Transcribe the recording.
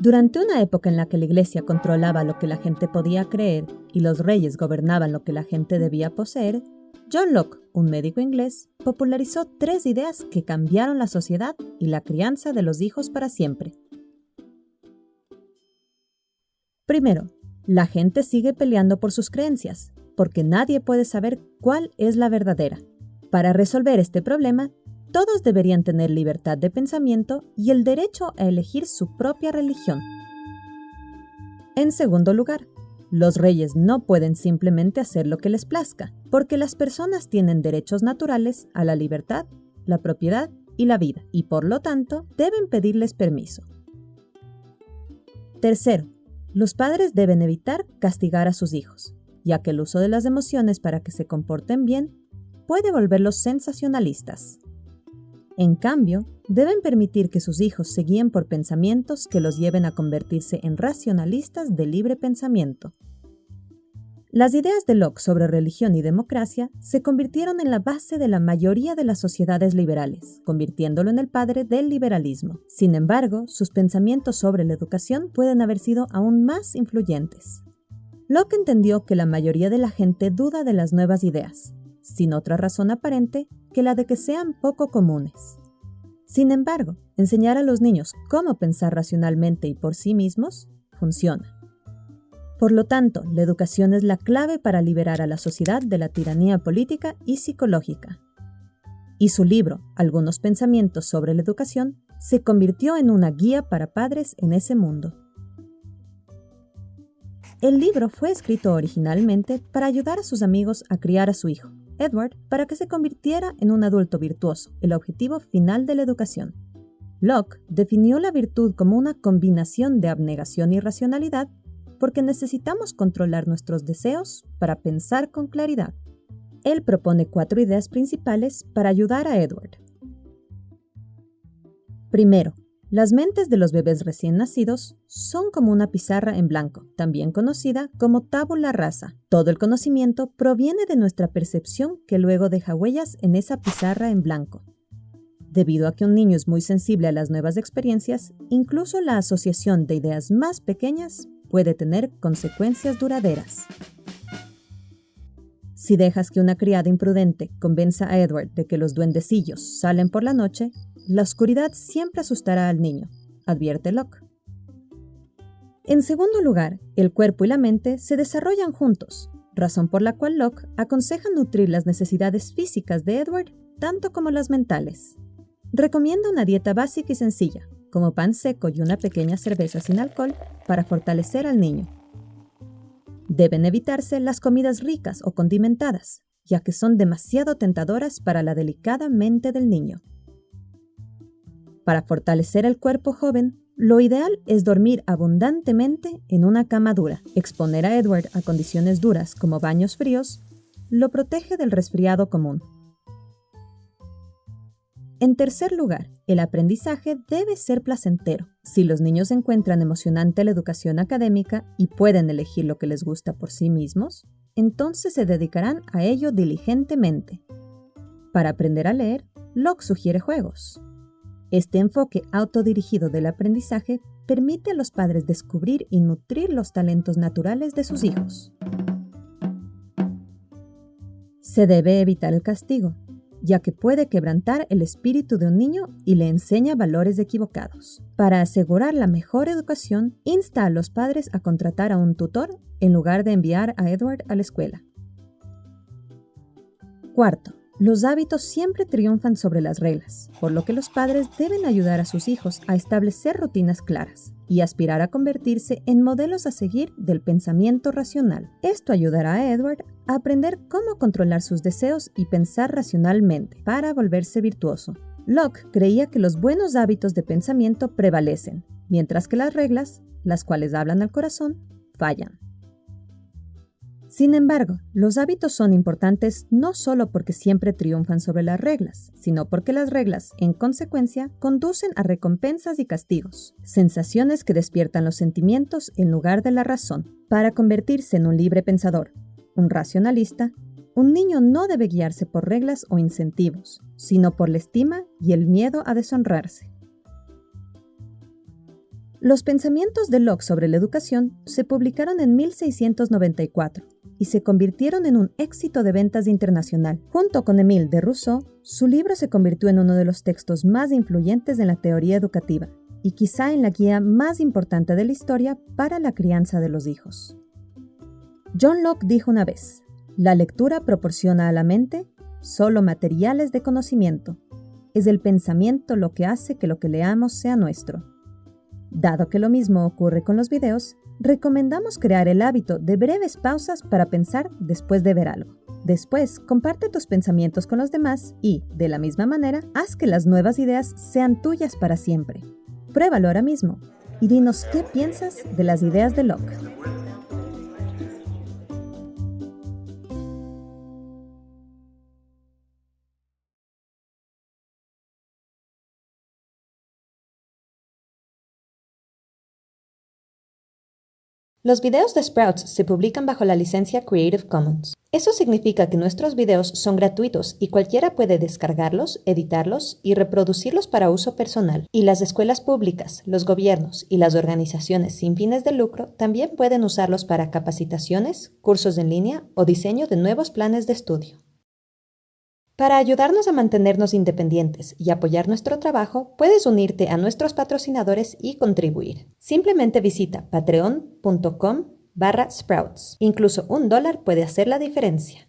Durante una época en la que la Iglesia controlaba lo que la gente podía creer y los reyes gobernaban lo que la gente debía poseer, John Locke, un médico inglés, popularizó tres ideas que cambiaron la sociedad y la crianza de los hijos para siempre. Primero, la gente sigue peleando por sus creencias, porque nadie puede saber cuál es la verdadera. Para resolver este problema, todos deberían tener libertad de pensamiento y el derecho a elegir su propia religión. En segundo lugar, los reyes no pueden simplemente hacer lo que les plazca, porque las personas tienen derechos naturales a la libertad, la propiedad y la vida, y por lo tanto deben pedirles permiso. Tercero, los padres deben evitar castigar a sus hijos, ya que el uso de las emociones para que se comporten bien puede volverlos sensacionalistas. En cambio, deben permitir que sus hijos se guíen por pensamientos que los lleven a convertirse en racionalistas de libre pensamiento. Las ideas de Locke sobre religión y democracia se convirtieron en la base de la mayoría de las sociedades liberales, convirtiéndolo en el padre del liberalismo. Sin embargo, sus pensamientos sobre la educación pueden haber sido aún más influyentes. Locke entendió que la mayoría de la gente duda de las nuevas ideas, sin otra razón aparente que la de que sean poco comunes. Sin embargo, enseñar a los niños cómo pensar racionalmente y por sí mismos funciona. Por lo tanto, la educación es la clave para liberar a la sociedad de la tiranía política y psicológica. Y su libro, Algunos pensamientos sobre la educación, se convirtió en una guía para padres en ese mundo. El libro fue escrito originalmente para ayudar a sus amigos a criar a su hijo, Edward para que se convirtiera en un adulto virtuoso, el objetivo final de la educación. Locke definió la virtud como una combinación de abnegación y racionalidad porque necesitamos controlar nuestros deseos para pensar con claridad. Él propone cuatro ideas principales para ayudar a Edward. Primero, las mentes de los bebés recién nacidos son como una pizarra en blanco, también conocida como tabula rasa. Todo el conocimiento proviene de nuestra percepción que luego deja huellas en esa pizarra en blanco. Debido a que un niño es muy sensible a las nuevas experiencias, incluso la asociación de ideas más pequeñas puede tener consecuencias duraderas. Si dejas que una criada imprudente convenza a Edward de que los duendecillos salen por la noche, la oscuridad siempre asustará al niño, advierte Locke. En segundo lugar, el cuerpo y la mente se desarrollan juntos, razón por la cual Locke aconseja nutrir las necesidades físicas de Edward tanto como las mentales. Recomienda una dieta básica y sencilla, como pan seco y una pequeña cerveza sin alcohol, para fortalecer al niño. Deben evitarse las comidas ricas o condimentadas, ya que son demasiado tentadoras para la delicada mente del niño. Para fortalecer el cuerpo joven, lo ideal es dormir abundantemente en una cama dura. Exponer a Edward a condiciones duras como baños fríos lo protege del resfriado común. En tercer lugar, el aprendizaje debe ser placentero. Si los niños encuentran emocionante la educación académica y pueden elegir lo que les gusta por sí mismos, entonces se dedicarán a ello diligentemente. Para aprender a leer, Locke sugiere juegos. Este enfoque autodirigido del aprendizaje permite a los padres descubrir y nutrir los talentos naturales de sus hijos. Se debe evitar el castigo, ya que puede quebrantar el espíritu de un niño y le enseña valores equivocados. Para asegurar la mejor educación, insta a los padres a contratar a un tutor en lugar de enviar a Edward a la escuela. Cuarto, los hábitos siempre triunfan sobre las reglas, por lo que los padres deben ayudar a sus hijos a establecer rutinas claras y aspirar a convertirse en modelos a seguir del pensamiento racional. Esto ayudará a Edward a aprender cómo controlar sus deseos y pensar racionalmente para volverse virtuoso. Locke creía que los buenos hábitos de pensamiento prevalecen, mientras que las reglas, las cuales hablan al corazón, fallan. Sin embargo, los hábitos son importantes no solo porque siempre triunfan sobre las reglas, sino porque las reglas, en consecuencia, conducen a recompensas y castigos, sensaciones que despiertan los sentimientos en lugar de la razón. Para convertirse en un libre pensador, un racionalista, un niño no debe guiarse por reglas o incentivos, sino por la estima y el miedo a deshonrarse. Los pensamientos de Locke sobre la educación se publicaron en 1694 y se convirtieron en un éxito de ventas internacional. Junto con Émile de Rousseau, su libro se convirtió en uno de los textos más influyentes en la teoría educativa y quizá en la guía más importante de la historia para la crianza de los hijos. John Locke dijo una vez, la lectura proporciona a la mente solo materiales de conocimiento. Es el pensamiento lo que hace que lo que leamos sea nuestro. Dado que lo mismo ocurre con los videos, recomendamos crear el hábito de breves pausas para pensar después de ver algo. Después, comparte tus pensamientos con los demás y, de la misma manera, haz que las nuevas ideas sean tuyas para siempre. Pruébalo ahora mismo y dinos qué piensas de las ideas de Locke. Los videos de Sprouts se publican bajo la licencia Creative Commons. Eso significa que nuestros videos son gratuitos y cualquiera puede descargarlos, editarlos y reproducirlos para uso personal. Y las escuelas públicas, los gobiernos y las organizaciones sin fines de lucro también pueden usarlos para capacitaciones, cursos en línea o diseño de nuevos planes de estudio. Para ayudarnos a mantenernos independientes y apoyar nuestro trabajo, puedes unirte a nuestros patrocinadores y contribuir. Simplemente visita patreon.com barra sprouts. Incluso un dólar puede hacer la diferencia.